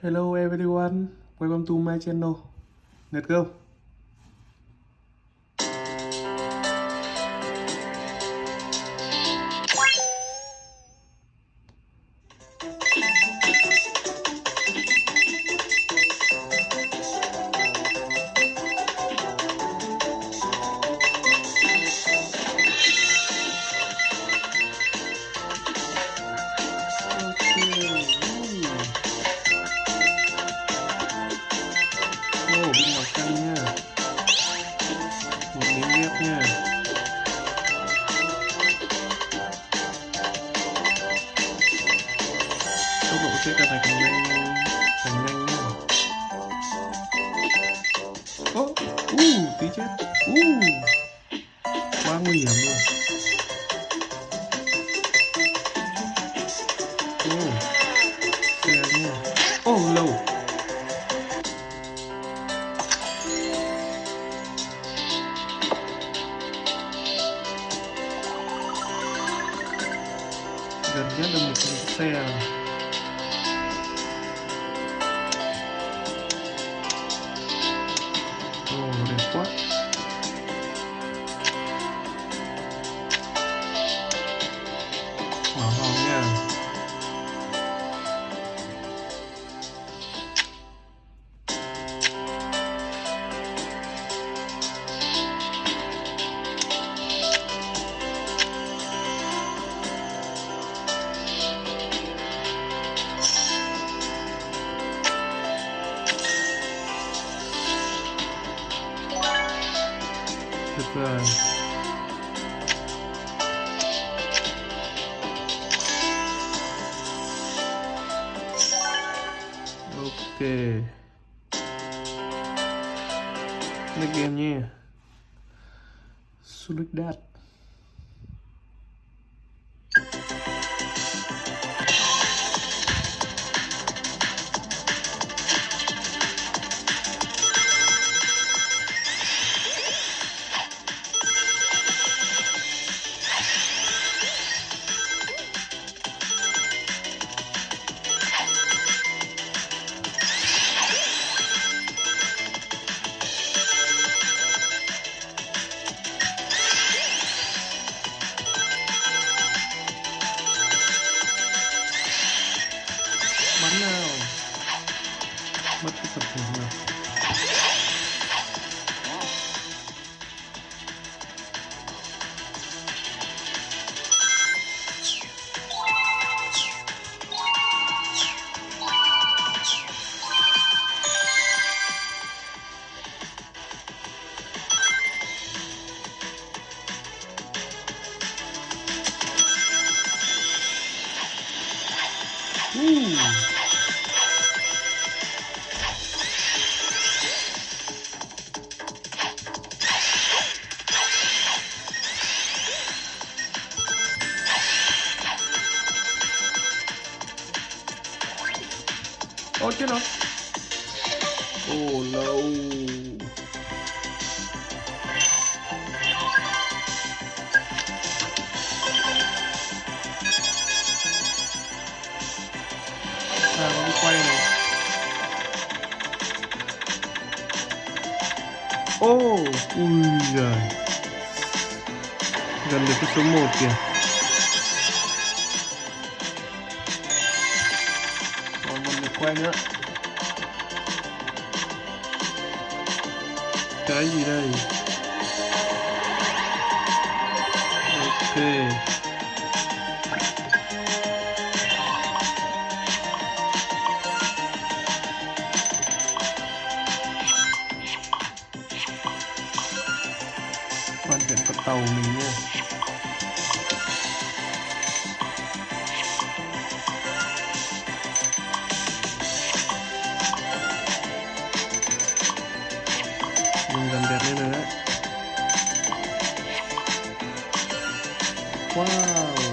Hello everyone, welcome to my channel. Let's go. Ok Next game nha Sulik Dat Ôi chết rồi. Oh no Sao nó đi quay này. Ô oh, Ui giời. Gần được cái số 1 kìa. Quay nữa. Cái gì đây? Ok. Hoàn thiện con tàu mình wow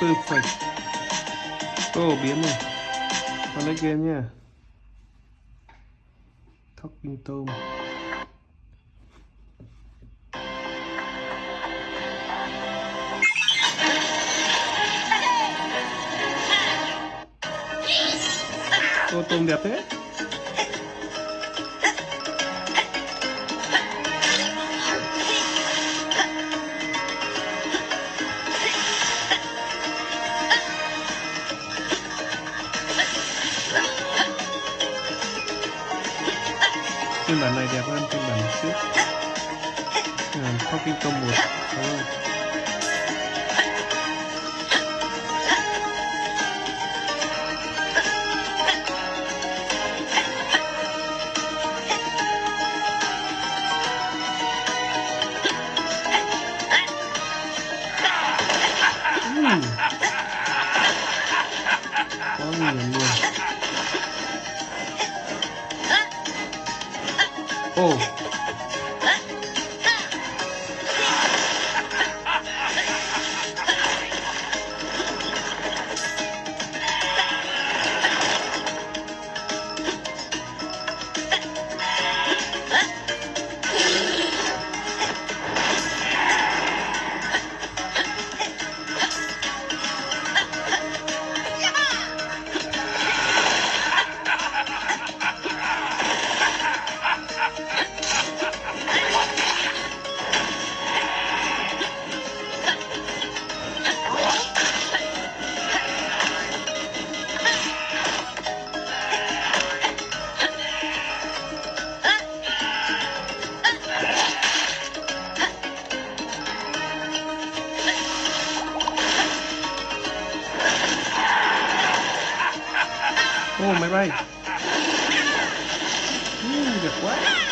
perfect Ô, biến rồi. Còn lấy game nha. Thóc kinh tôm. Tôm đẹp thế. phiên bản này đẹp hơn phiên bản trước à, Talking Tom 1 đúng không? Quá nguy hiểm luôn Ồ Oh, my right. Mm, the what?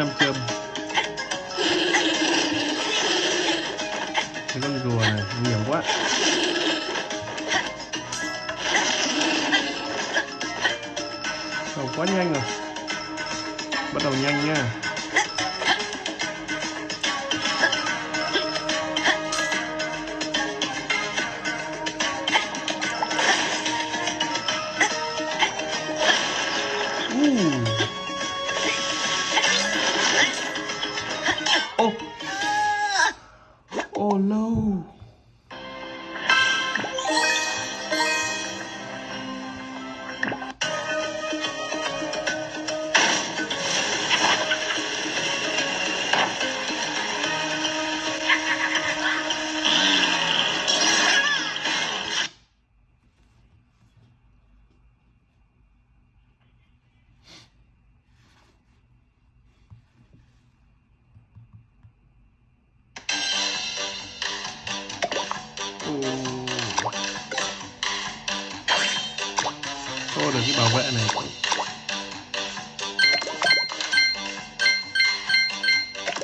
ನಂಬಿಕೆ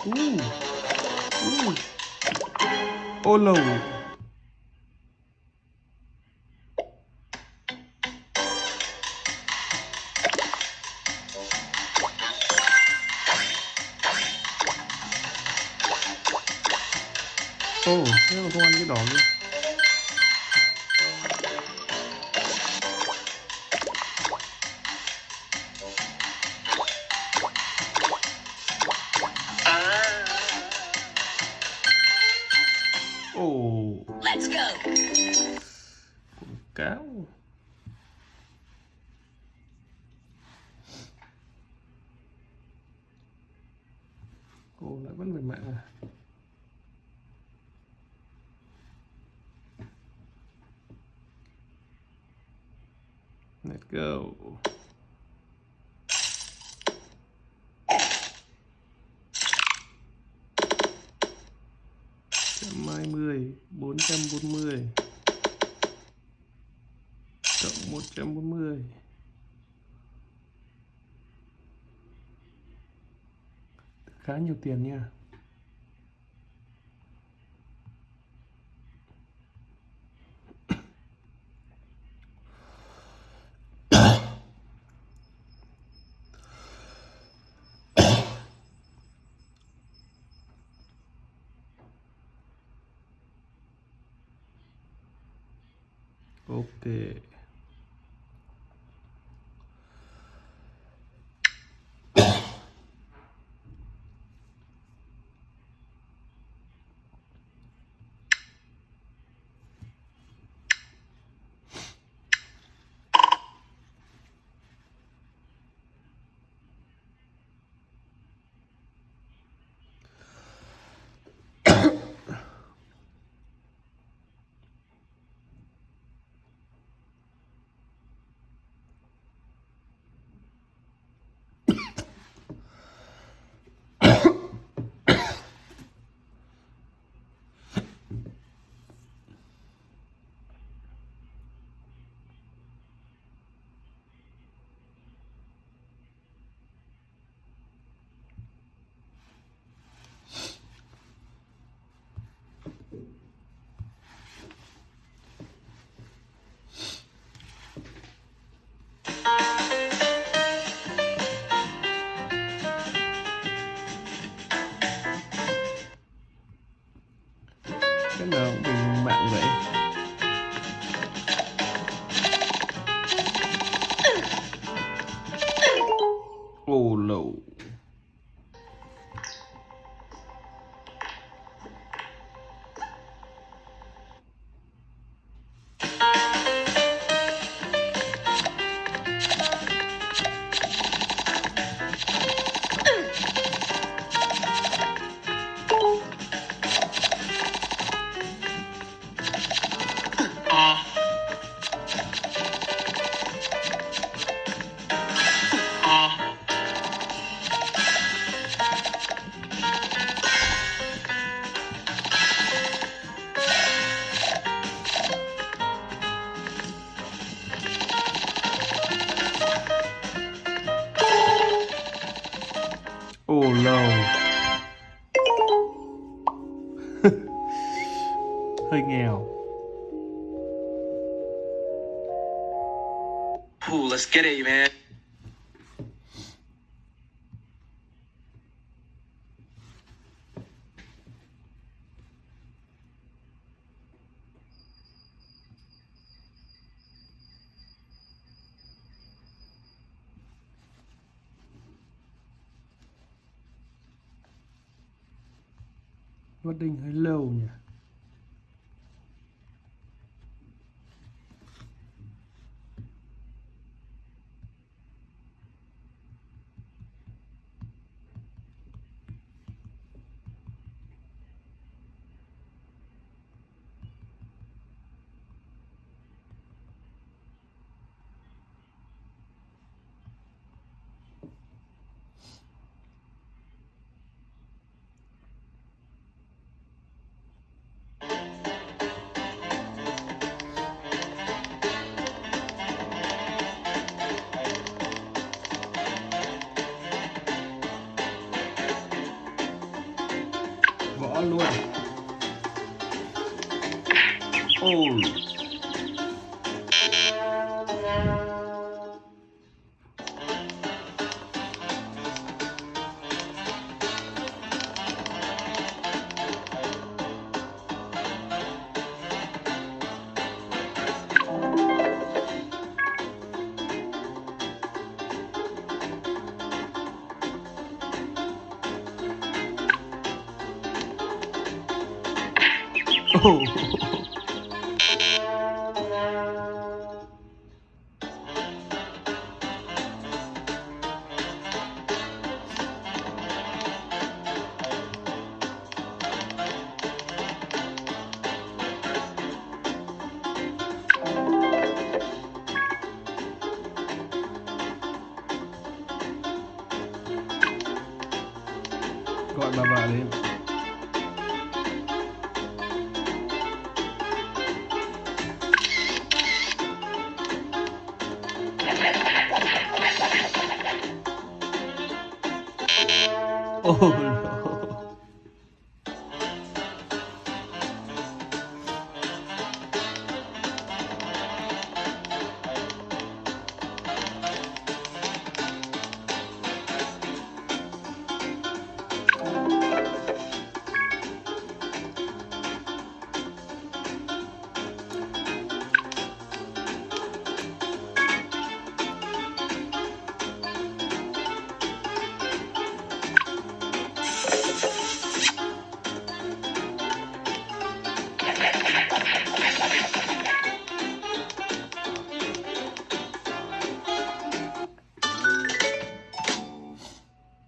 Mm. Mm. Oh, lầu. Vou colocar o 120 440 cộng 140 khá nhiều tiền nha. Ok Ooh, let's get it, man. loading hơi lâu nhỉ luôn. Ôi. Oh. gọi bà bà lên. Oh no.